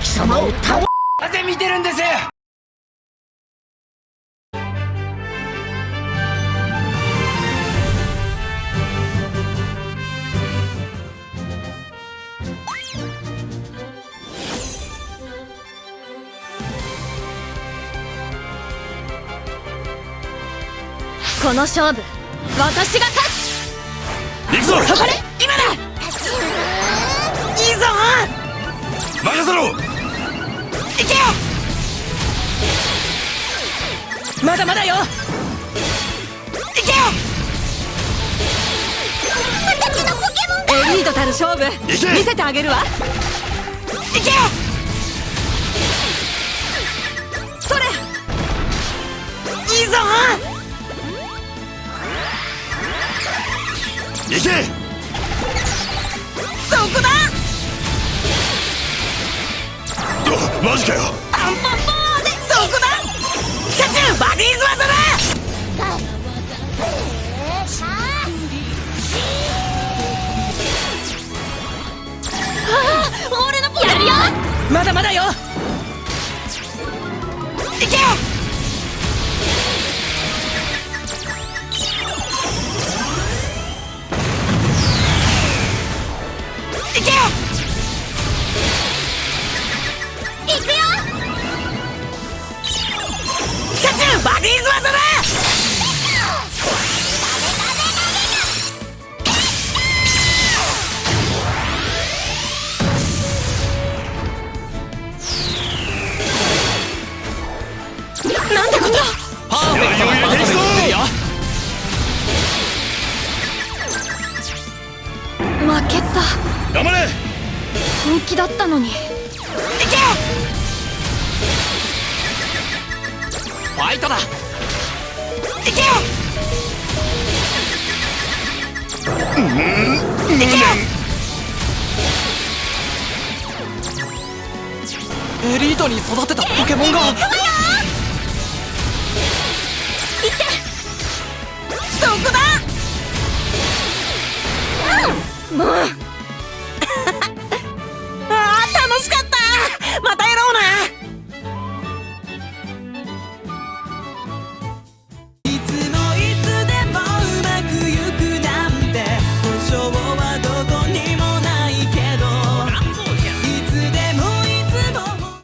貴様を倒なぜ見てるんです。この勝負私が勝つ。行くぞ。そこで今だまだまだよ。行け私のポケモンエリートたる勝負。行け。見せてあげるわ。行け。それ。いいぞ。行け。そこだ。おマジかよ。アンパンパーまだまだよ。いけ！なんてことパーフェクトなバトルにするよ負けた。頑張れ。本気だったのに。行け。ファイトだ。行け。行け。エリートに育てたポケモンがもう